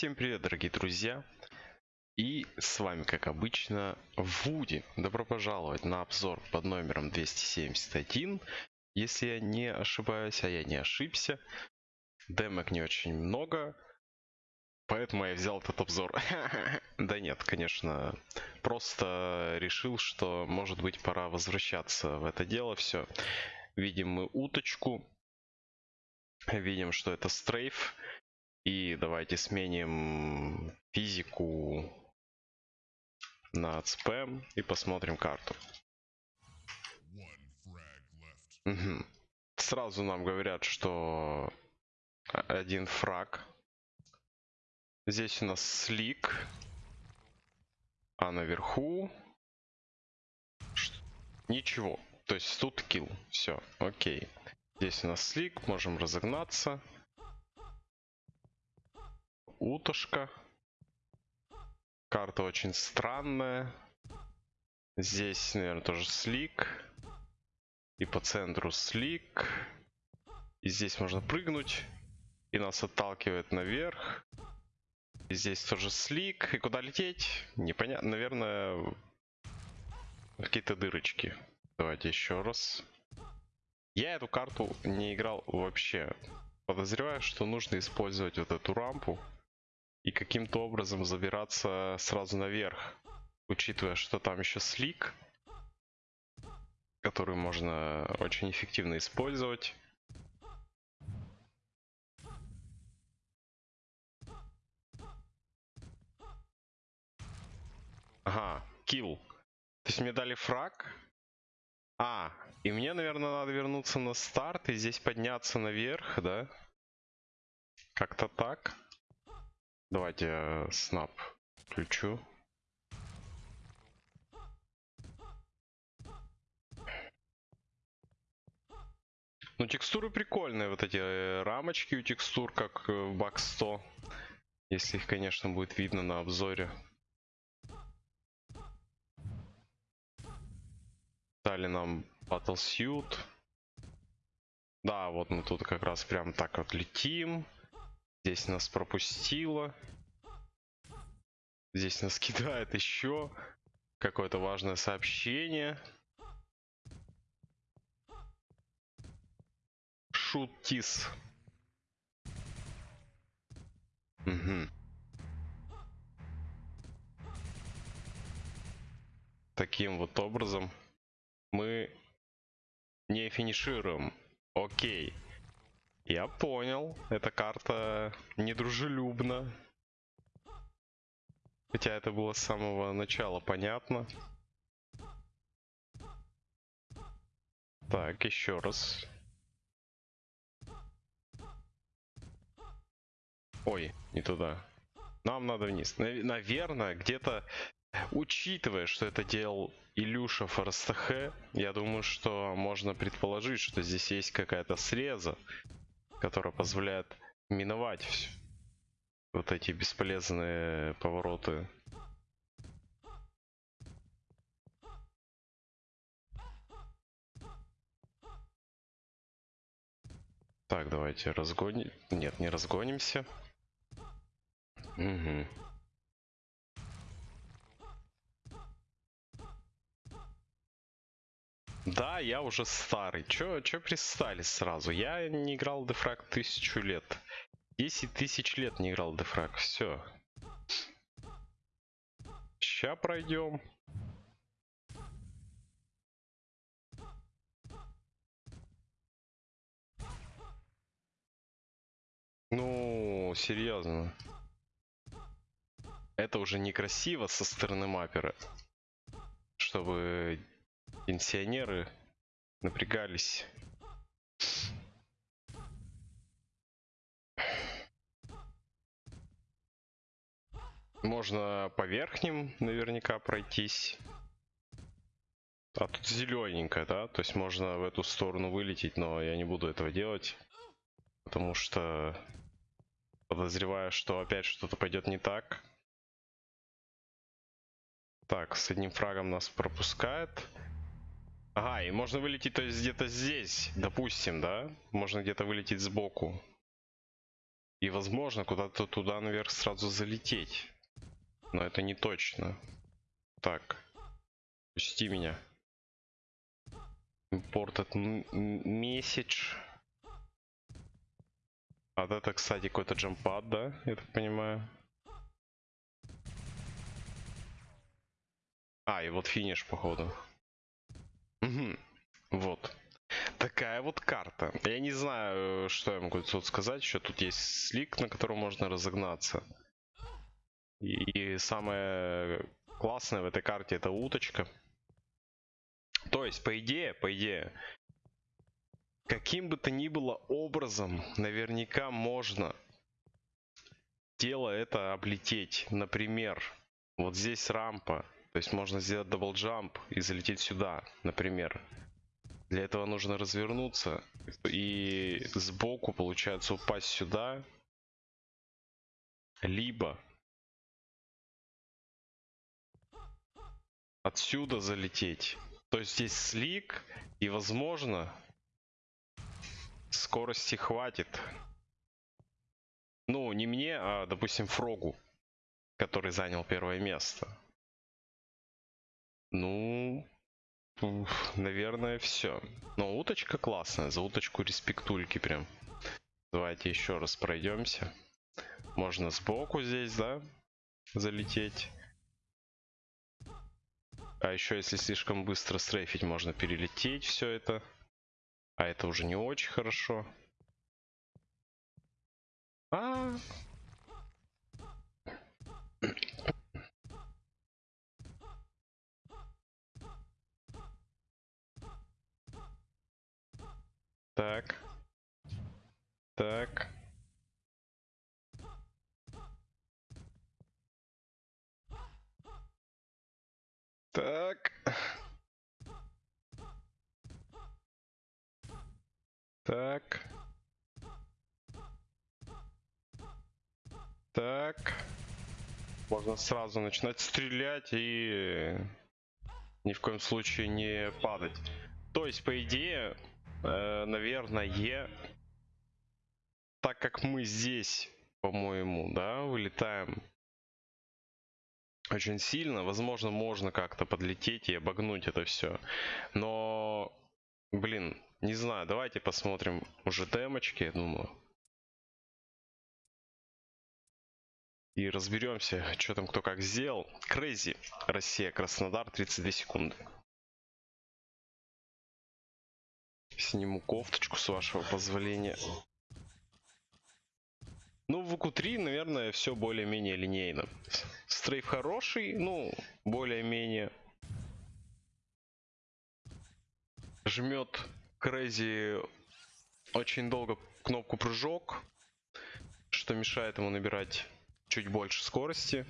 Всем привет, дорогие друзья! И с вами, как обычно, Вуди. Добро пожаловать на обзор под номером 271. Если я не ошибаюсь, а я не ошибся. Демок не очень много, поэтому я взял этот обзор. Да нет, конечно, просто решил, что может быть пора возвращаться в это дело. Все, видим мы уточку, видим, что это стрейф. И давайте сменим физику на спэм и посмотрим карту. Угу. Сразу нам говорят, что один фраг. Здесь у нас слик. А наверху... Ничего. То есть тут килл. Все, окей. Здесь у нас слик, можем разогнаться утушка. Карта очень странная. Здесь, наверное, тоже слик. И по центру слик. И здесь можно прыгнуть. И нас отталкивает наверх. И здесь тоже слик. И куда лететь? Непонятно. Наверное, какие-то дырочки. Давайте еще раз. Я эту карту не играл вообще. Подозреваю, что нужно использовать вот эту рампу и каким-то образом забираться сразу наверх, учитывая, что там еще слик, который можно очень эффективно использовать. Ага, килл. То есть мне дали фраг. А, и мне, наверное, надо вернуться на старт и здесь подняться наверх, да? Как-то так. Давайте я снап включу. Ну, текстуры прикольные, вот эти э, рамочки у текстур, как э, в Бак 100. Если их, конечно, будет видно на обзоре. Дали нам Battlesuit. Да, вот мы тут как раз прям так вот летим. Здесь нас пропустило. Здесь нас кидает еще какое-то важное сообщение. Шутис. Угу. Таким вот образом мы не финишируем. Окей. Я понял. Эта карта недружелюбна. Хотя это было с самого начала понятно. Так, еще раз. Ой, не туда. Нам надо вниз. Наверное, где-то, учитывая, что это делал Илюша Форстахе, я думаю, что можно предположить, что здесь есть какая-то среза которая позволяет миновать вот эти бесполезные повороты. Так, давайте разгоним. Нет, не разгонимся. Угу. Да, я уже старый. Чё, чё пристали сразу? Я не играл дефраг тысячу лет. 10 тысяч лет не играл дефраг. Все. Ща пройдем. Ну, серьезно. Это уже некрасиво со стороны маппера. Чтобы пенсионеры напрягались. Можно по верхним наверняка пройтись. А тут зелененькая, да? То есть можно в эту сторону вылететь, но я не буду этого делать. Потому что подозреваю, что опять что-то пойдет не так. Так, с одним фрагом нас пропускает. Ага, и можно вылететь, то есть где-то здесь, допустим, да? Можно где-то вылететь сбоку. И возможно куда-то туда наверх сразу залететь. Но это не точно. Так. Пусти меня. Imported message. А вот это, кстати, какой-то джампад, да? Я так понимаю. А, и вот финиш, походу. Угу. Вот. Такая вот карта. Я не знаю, что я могу тут сказать. Еще тут есть слик, на котором можно разогнаться. И, самое классное в этой карте это уточка. То есть, по идее, по идее, каким бы то ни было образом, наверняка можно тело это облететь. Например, вот здесь рампа, то есть можно сделать double jump и залететь сюда, например. Для этого нужно развернуться и сбоку, получается, упасть сюда. Либо отсюда залететь. То есть здесь слик, и возможно скорости хватит. Ну, не мне, а, допустим, Фрогу, который занял первое место. Ну, наверное, все. Но уточка классная, за уточку респектульки прям. Давайте еще раз пройдемся. Можно сбоку здесь, да, залететь. А еще, если слишком быстро стрейфить, можно перелететь все это. А это уже не очень хорошо. А, Так. Так. Так. Так. Так. Можно сразу начинать стрелять и ни в коем случае не падать. То есть, по идее, э, наверное, так как мы здесь, по-моему, да, вылетаем очень сильно, возможно, можно как-то подлететь и обогнуть это все. Но, блин, не знаю, давайте посмотрим уже демочки, я думаю. И разберемся, что там кто как сделал. Crazy, Россия, Краснодар, 32 секунды. Сниму кофточку, с вашего позволения. Ну, в VQ3, наверное, все более-менее линейно. Strafe хороший, ну, более-менее. Жмет Crazy очень долго кнопку прыжок, что мешает ему набирать чуть больше скорости.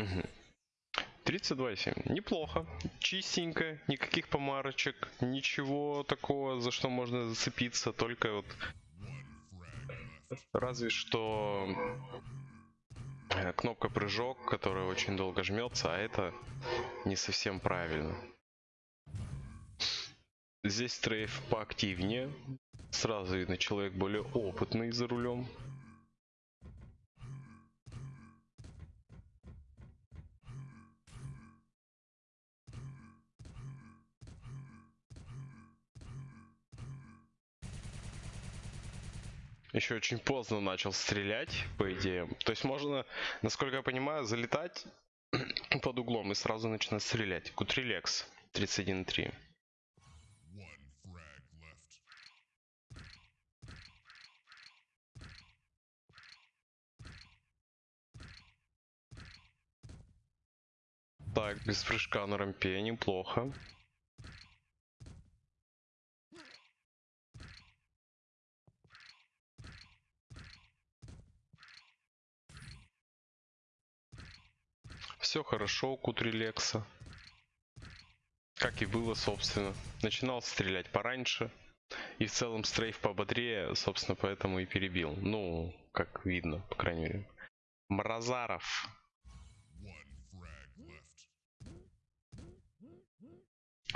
Угу. 32,7. Неплохо. Чистенько. Никаких помарочек. Ничего такого, за что можно зацепиться. Только вот... Разве что э, кнопка прыжок, которая очень долго жмется, а это не совсем правильно. Здесь стрейф поактивнее. Сразу видно, человек более опытный за рулем. Еще очень поздно начал стрелять, по идее. То есть можно, насколько я понимаю, залетать под углом и сразу начинать стрелять. Кутрилекс 31.3. Так, без прыжка на рампе неплохо. Все хорошо у Кутрилекса. Как и было, собственно. Начинал стрелять пораньше. И в целом стрейф пободрее, собственно, поэтому и перебил. Ну, как видно, по крайней мере. Мразаров.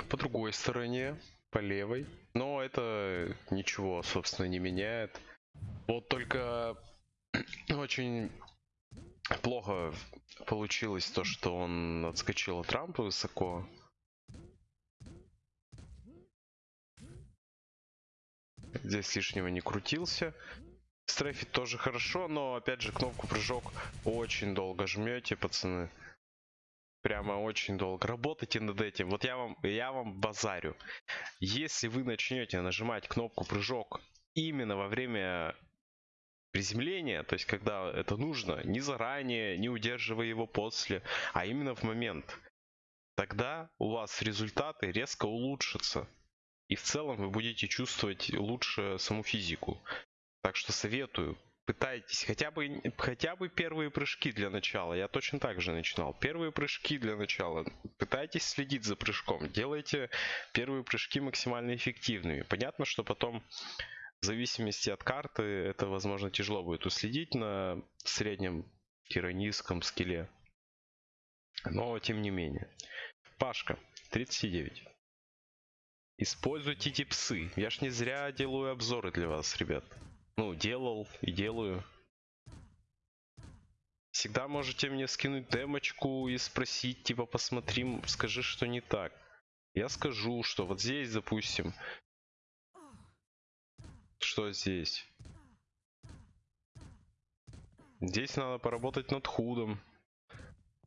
По другой стороне, по левой. Но это ничего, собственно, не меняет. Вот только очень плохо получилось то, что он отскочил от рампы высоко. Здесь лишнего не крутился. Стрейфит тоже хорошо, но опять же кнопку прыжок очень долго жмете, пацаны. Прямо очень долго. Работайте над этим. Вот я вам, я вам базарю. Если вы начнете нажимать кнопку прыжок именно во время приземления, то есть когда это нужно, не заранее, не удерживая его после, а именно в момент, тогда у вас результаты резко улучшатся. И в целом вы будете чувствовать лучше саму физику. Так что советую, пытайтесь хотя бы, хотя бы первые прыжки для начала. Я точно так же начинал. Первые прыжки для начала. Пытайтесь следить за прыжком. Делайте первые прыжки максимально эффективными. Понятно, что потом в зависимости от карты это, возможно, тяжело будет уследить на среднем-низком скилле. Но, тем не менее. Пашка, 39. Используйте типсы. Я ж не зря делаю обзоры для вас, ребят. Ну, делал и делаю. Всегда можете мне скинуть демочку и спросить, типа, посмотри, скажи, что не так. Я скажу, что вот здесь, допустим, что здесь? Здесь надо поработать над HUD ом.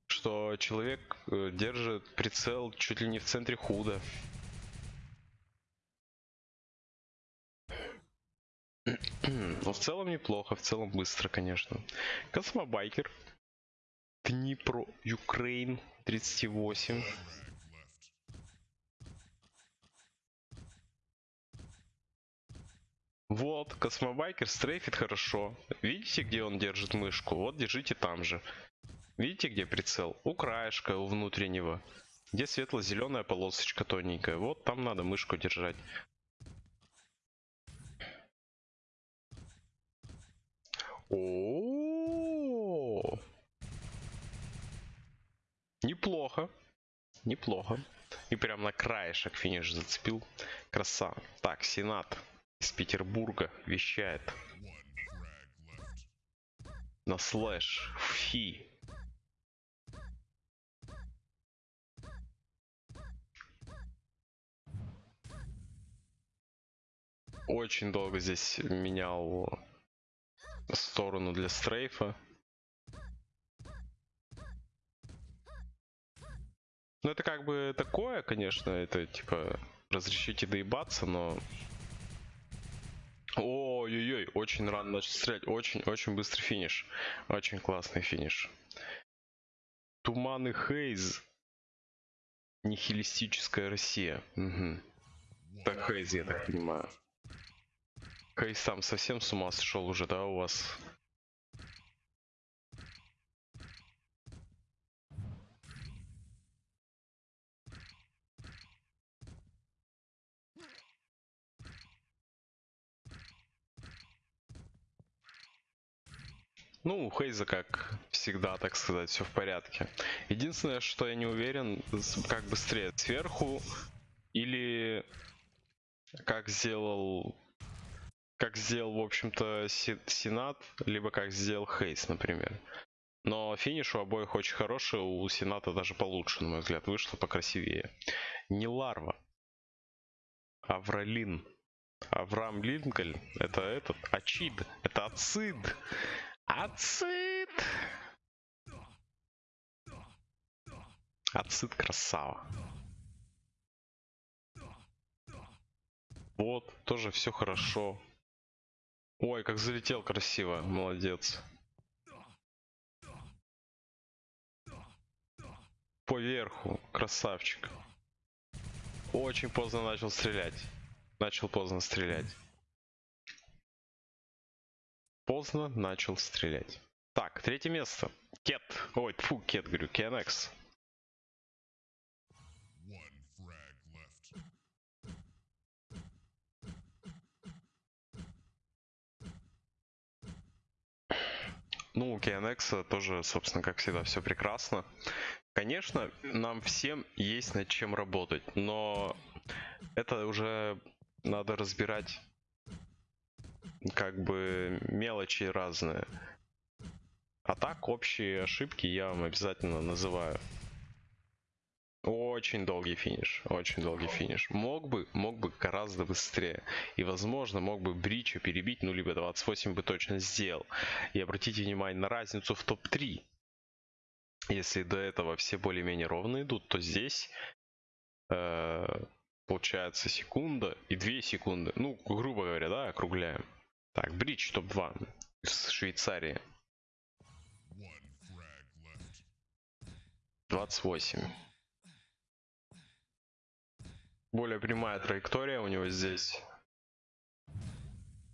Что человек э, держит прицел чуть ли не в центре HUD а. Но в целом неплохо, в целом быстро, конечно. Космобайкер. Днепро, Украин, 38. Вот, космобайкер стрейфит хорошо. Видите, где он держит мышку? Вот, держите там же. Видите, где прицел? У краешка, у внутреннего. Где светло-зеленая полосочка тоненькая. Вот там надо мышку держать. О, Неплохо. Неплохо. И прям на краешек финиш зацепил. Краса. Так, Сенат из Петербурга вещает. На слэш. Фи. Очень долго здесь менял сторону для стрейфа. Ну это как бы такое, конечно, это типа разрешите доебаться, но Ой-ой-ой, очень рано начал стрелять. Очень-очень быстрый финиш. Очень классный финиш. Туман и Хейз. Нихилистическая Россия. Угу. Так Хейз, я так понимаю. Хейз там совсем с ума сошел уже, да, у вас? Ну, у Хейза, как всегда, так сказать, все в порядке. Единственное, что я не уверен, как быстрее, сверху или как сделал как сделал, в общем-то, Сенат, либо как сделал Хейс, например. Но финиш у обоих очень хороший, у Сената даже получше, на мой взгляд, вышло покрасивее. Не Ларва. Авралин. Авраам Линкольн. Это этот. Ачид. Это Ацид. Ацит! Ацит красава. Вот, тоже все хорошо. Ой, как залетел красиво, молодец. По верху, красавчик. Очень поздно начал стрелять. Начал поздно стрелять поздно начал стрелять. Так, третье место. Кет. Ой, фу, Кет, говорю, Кенекс. Ну, у KNX тоже, собственно, как всегда, все прекрасно. Конечно, нам всем есть над чем работать, но это уже надо разбирать как бы мелочи разные. А так, общие ошибки я вам обязательно называю. Очень долгий финиш, очень долгий финиш. Мог бы, мог бы гораздо быстрее. И, возможно, мог бы Брича перебить, ну, либо 28 бы точно сделал. И обратите внимание на разницу в топ-3. Если до этого все более-менее ровно идут, то здесь э, получается секунда и 2 секунды. Ну, грубо говоря, да, округляем. Так, Бридж топ-2 из Швейцарии. 28. Более прямая траектория у него здесь.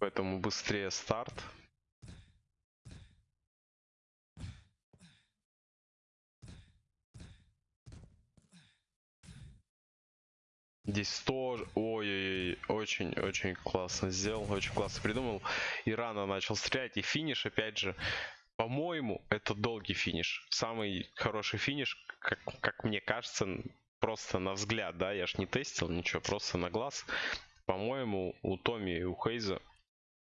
Поэтому быстрее старт. Здесь тоже... Ой-ой-ой, очень-очень классно сделал, очень классно придумал. И рано начал стрелять. И финиш, опять же, по-моему, это долгий финиш. Самый хороший финиш, как, как мне кажется, просто на взгляд, да, я ж не тестил ничего, просто на глаз. По-моему, у Томи и у Хейза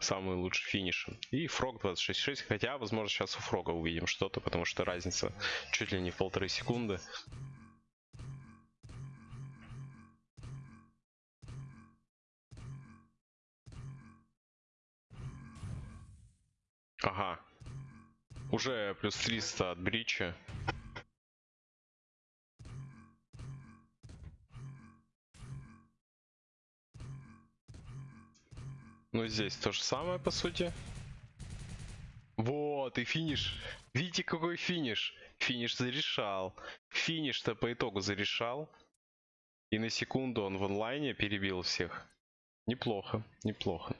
самый лучший финиш. И Фрог 26.6, хотя, возможно, сейчас у Фрога увидим что-то, потому что разница чуть ли не в полторы секунды. Ага. Уже плюс 300 от Брича. Ну, здесь то же самое, по сути. Вот, и финиш. Видите, какой финиш? Финиш зарешал. Финиш-то по итогу зарешал. И на секунду он в онлайне перебил всех. Неплохо, неплохо.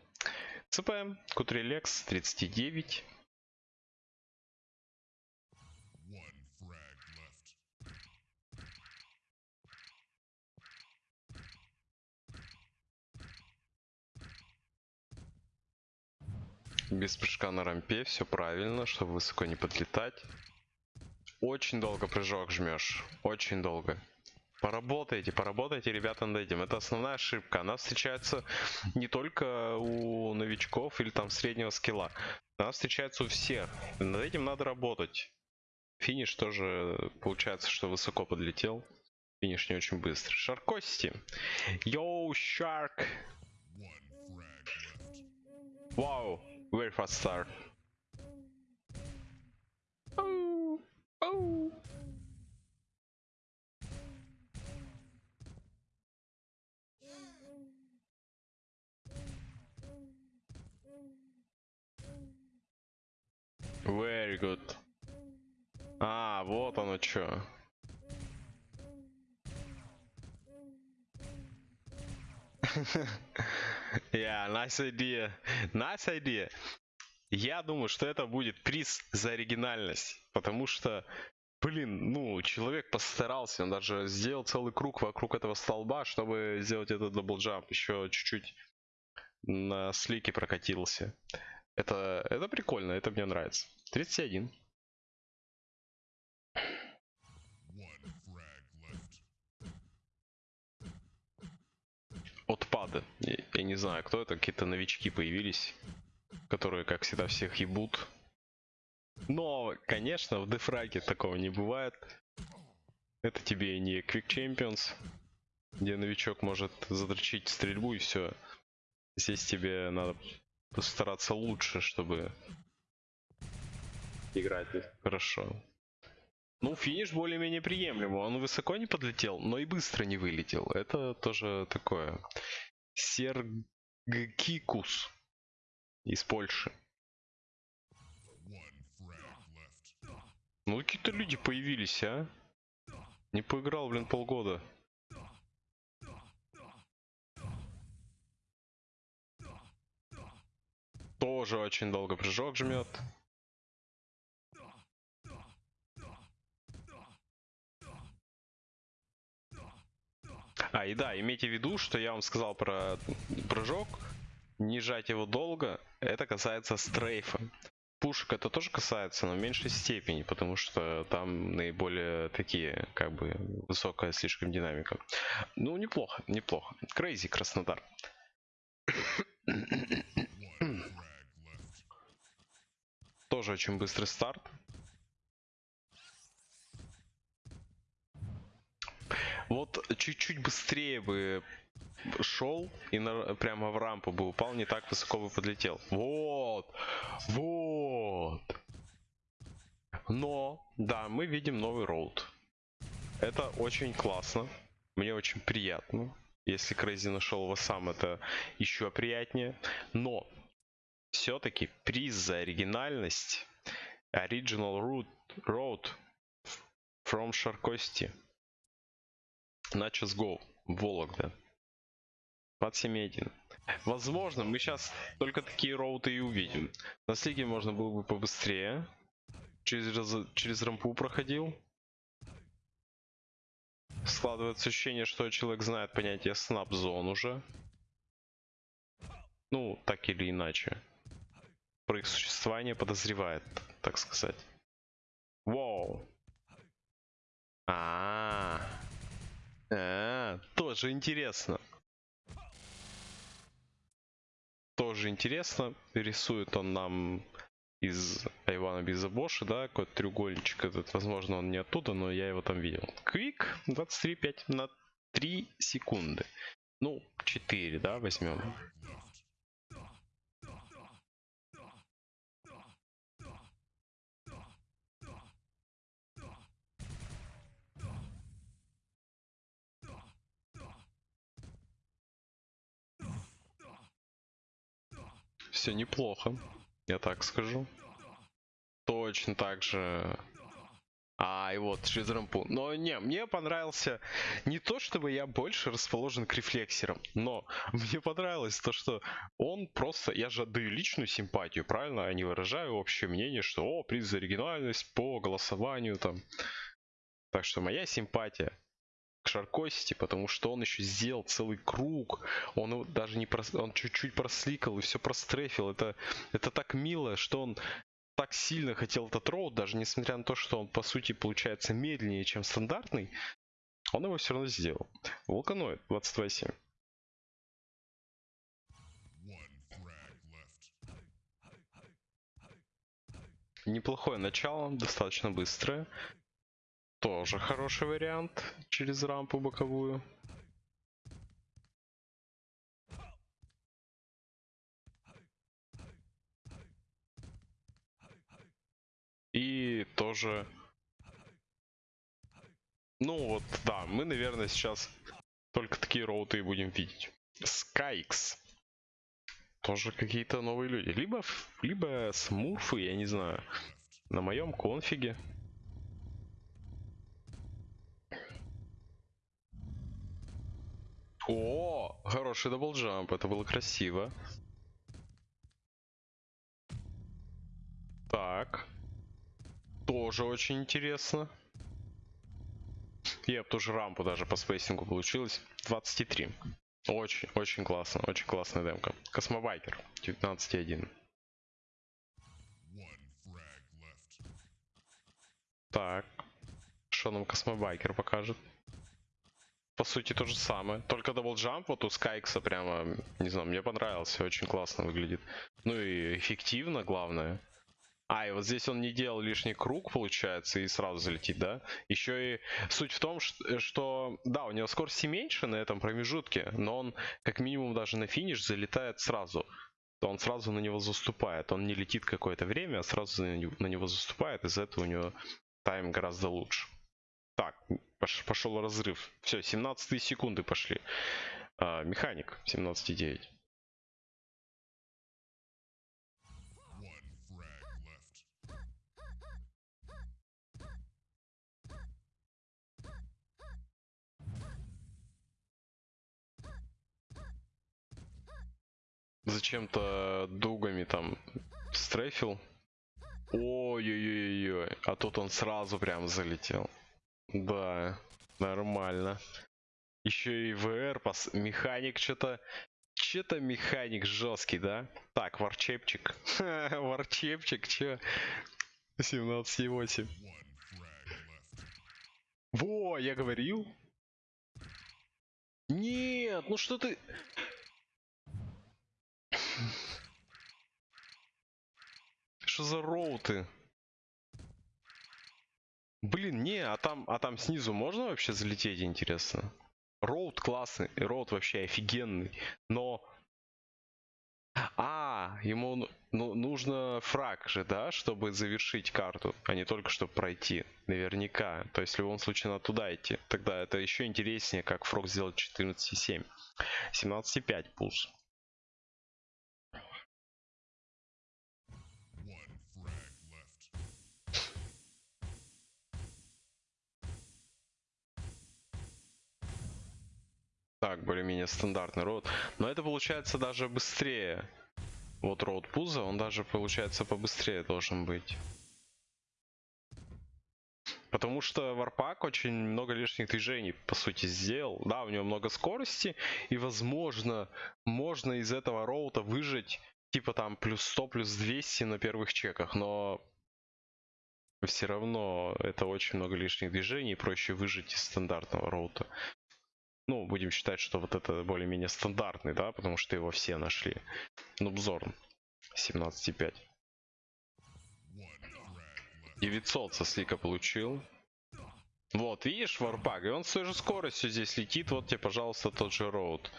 ЦП, Кутрилекс, 39. Без прыжка на рампе, все правильно, чтобы высоко не подлетать. Очень долго прыжок жмешь, очень долго. Поработайте, поработайте, ребята, над этим. Это основная ошибка. Она встречается не только у новичков или там среднего скилла. Она встречается у всех. Над этим надо работать. Финиш тоже получается, что высоко подлетел. Финиш не очень быстро. Шаркости. Йоу, Шарк. Вау, very fast start. Very good. А, вот оно что. yeah, nice idea. Nice idea. Я думаю, что это будет приз за оригинальность, потому что, блин, ну, человек постарался, он даже сделал целый круг вокруг этого столба, чтобы сделать этот double jump, еще чуть-чуть на slick е прокатился. Это, это прикольно, это мне нравится. 31. Отпады. Я, не знаю, кто это, какие-то новички появились, которые, как всегда, всех ебут. Но, конечно, в дефраге такого не бывает. Это тебе не Quick Champions, где новичок может задрочить стрельбу и все. Здесь тебе надо постараться лучше, чтобы играть хорошо. Ну, финиш более-менее приемлемый. Он высоко не подлетел, но и быстро не вылетел. Это тоже такое. Сергкикус из Польши. Ну, какие-то люди появились, а? Не поиграл, блин, полгода. Тоже очень долго прыжок жмет. А, и да, имейте в виду, что я вам сказал про прыжок. Не жать его долго. Это касается стрейфа. пушек это тоже касается, но в меньшей степени, потому что там наиболее такие, как бы, высокая слишком динамика. Ну, неплохо, неплохо. Крейзи, Краснодар. Тоже очень быстрый старт. Чуть-чуть быстрее бы шел и на, прямо в рампу бы упал, не так высоко бы подлетел. Вот, вот. Но, да, мы видим новый роуд. Это очень классно. Мне очень приятно. Если Крейзи нашел его сам, это еще приятнее. Но все-таки приз за оригинальность Original Road, Road from Шаркости. Начос Go. Вологда. 27.1. Возможно, мы сейчас только такие роуты и увидим. На слиге можно было бы побыстрее. Через, через рампу проходил. Складывается ощущение, что человек знает понятие снап-зон уже. Ну, так или иначе. Про их существование подозревает, так сказать. Вау. А, -а, тоже интересно. Тоже интересно. Рисует он нам из Айвана Бизабоши, да, какой-то треугольничек этот, возможно, он не оттуда, но я его там видел. Квик 23.5 на 3 секунды. Ну, 4, да, возьмем. Все неплохо. Я так скажу. Точно так же. А, и вот, через рампу. Но не, мне понравился не то, чтобы я больше расположен к рефлексерам, но мне понравилось то, что он просто... Я же отдаю личную симпатию, правильно? Я не выражаю общее мнение, что, о, приз за оригинальность по голосованию там. Так что моя симпатия к Шаркости, потому что он еще сделал целый круг, он даже не прос... он чуть-чуть просликал и все прострефил. Это, это так мило, что он так сильно хотел этот роут, даже несмотря на то, что он по сути получается медленнее, чем стандартный, он его все равно сделал. Вулканоид 22.7. Неплохое начало, достаточно быстрое. Тоже хороший вариант через рампу боковую. И тоже... Ну вот, да, мы, наверное, сейчас только такие роуты и будем видеть. Skyx. Тоже какие-то новые люди. Либо, либо смурфы, я не знаю. На моем конфиге. О, хороший double jump, это было красиво. Так. Тоже очень интересно. Я тоже рампу даже по spacing у получилось. 23. Очень, очень классно, очень классная демка. Космобайкер 19.1. Так. Что нам Космобайкер покажет? По сути то же самое. Только double jump вот у Скайкса прямо, не знаю, мне понравился, очень классно выглядит. Ну и эффективно, главное. А, и вот здесь он не делал лишний круг, получается, и сразу залетит, да? Еще и суть в том, что, да, у него скорости меньше на этом промежутке, но он как минимум даже на финиш залетает сразу. То он сразу на него заступает. Он не летит какое-то время, а сразу на него заступает, из-за этого у него тайм гораздо лучше. Так, пошел разрыв. Все, 17 секунды пошли. А, механик 17,9. Зачем-то дугами там стрейфил. Ой-ой-ой-ой. А тут он сразу прям залетел. Да, нормально. Еще и ВР, пос... механик что-то Че-то механик жесткий, да? Так, варчепчик. Варчепчик, че? 17,8. Во, я говорил. Нет, ну что ты... Что за роуты? Блин, не, а там, а там снизу можно вообще залететь, интересно? Роуд классный, роуд вообще офигенный, но... А, ему ну, ну, нужно фраг же, да, чтобы завершить карту, а не только чтобы пройти, наверняка. То есть в любом случае надо туда идти. Тогда это еще интереснее, как фрог сделать 14,7. 17,5 пулс. Так, более-менее стандартный роут. Но это получается даже быстрее. Вот роут пуза, он даже получается побыстрее должен быть. Потому что Варпак очень много лишних движений, по сути, сделал. Да, у него много скорости, и, возможно, можно из этого роута выжить, типа там, плюс 100, плюс 200 на первых чеках, но все равно это очень много лишних движений, проще выжить из стандартного роута. Ну, будем считать, что вот это более-менее стандартный, да, потому что его все нашли. Нубзорн 17,5. 900 со слика получил. Вот, видишь, варпак, и он с той же скоростью здесь летит. Вот тебе, пожалуйста, тот же роуд.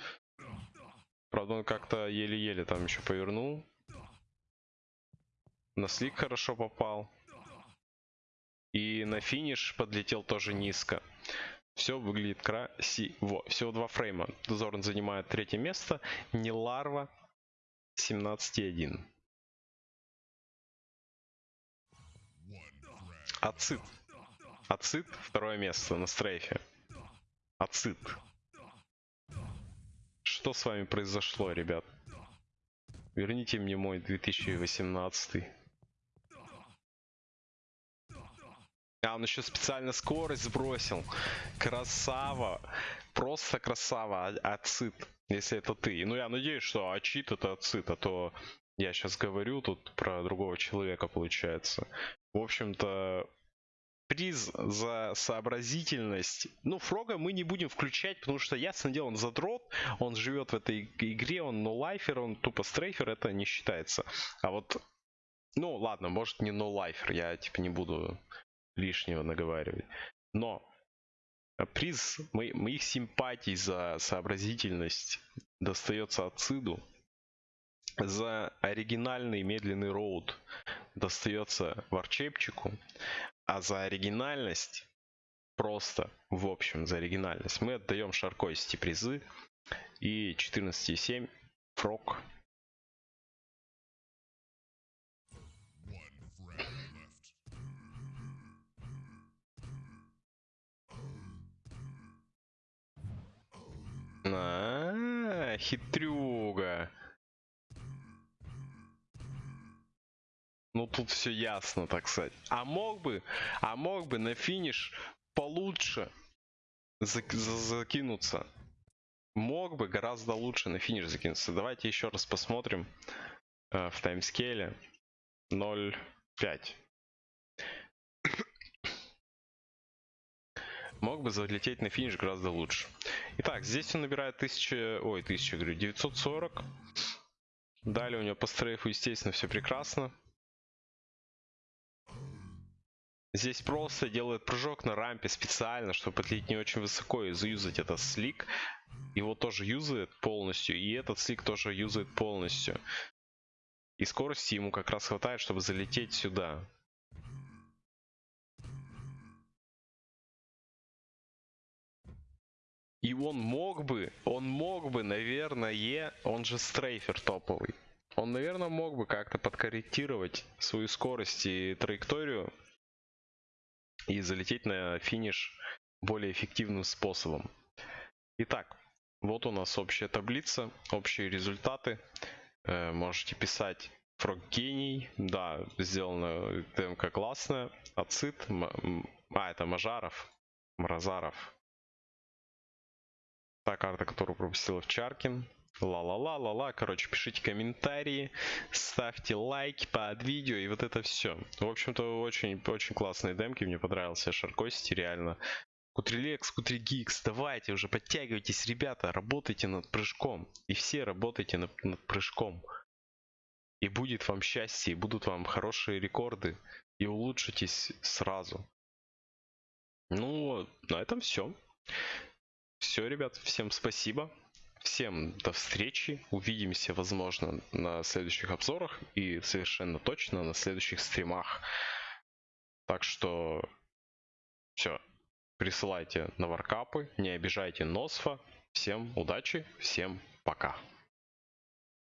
Правда, он как-то еле-еле там еще повернул. На слик хорошо попал. И на финиш подлетел тоже низко. Все выглядит красиво. Всего два фрейма. Зорн занимает третье место. Не ларва. 17,1. Ацит. Ацит. Второе место на стрейфе. Ацит. Что с вами произошло, ребят? Верните мне мой 2018. А, он еще специально скорость сбросил. Красава. Просто красава. А, ацит. Если это ты. Ну, я надеюсь, что ачит это ацит, а то я сейчас говорю тут про другого человека, получается. В общем-то, приз за сообразительность. Ну, Фрога мы не будем включать, потому что, ясно дело, он задрот, он живет в этой игре, он ноулайфер, он тупо стрейфер, это не считается. А вот, ну, ладно, может не ноулайфер, я, типа, не буду лишнего наговаривать. Но приз мо моих симпатий за сообразительность достается Ациду. За оригинальный медленный роуд достается Варчепчику. А за оригинальность, просто в общем за оригинальность, мы отдаем Шаркости призы. И 14,7 Фрог А, хитрюга. Ну тут все ясно, так сказать. А мог бы, а мог бы на финиш получше зак закинуться. Мог бы гораздо лучше на финиш закинуться. Давайте еще раз посмотрим э, в таймскейле 0.5. мог бы залететь на финиш гораздо лучше. Итак, здесь он набирает 1000, ой, 1000, говорю, 940. Далее у него по стрейфу, естественно, все прекрасно. Здесь просто делает прыжок на рампе специально, чтобы подлететь не очень высоко и заюзать этот слик. Его тоже юзает полностью, и этот слик тоже юзает полностью. И скорости ему как раз хватает, чтобы залететь сюда. И он мог бы, он мог бы, наверное, он же стрейфер топовый. Он, наверное, мог бы как-то подкорректировать свою скорость и траекторию и залететь на финиш более эффективным способом. Итак, вот у нас общая таблица, общие результаты. Э, можете писать Фрог гений, да, сделано ТМК классная, Ацит, а это Мажаров, Мразаров, та карта, которую пропустил Чаркин. ла-ла-ла-ла-ла. Короче, пишите комментарии, ставьте лайки под видео и вот это все. В общем-то, очень, очень классные демки, мне понравился Шаркости, реально. Кутрилекс, Кутригикс, давайте уже подтягивайтесь, ребята, работайте над прыжком. И все работайте над, над прыжком. И будет вам счастье, и будут вам хорошие рекорды, и улучшитесь сразу. Ну, на этом все. Все, ребят, всем спасибо. Всем до встречи. Увидимся, возможно, на следующих обзорах и совершенно точно на следующих стримах. Так что все. Присылайте на варкапы, не обижайте Носфа. Всем удачи, всем пока.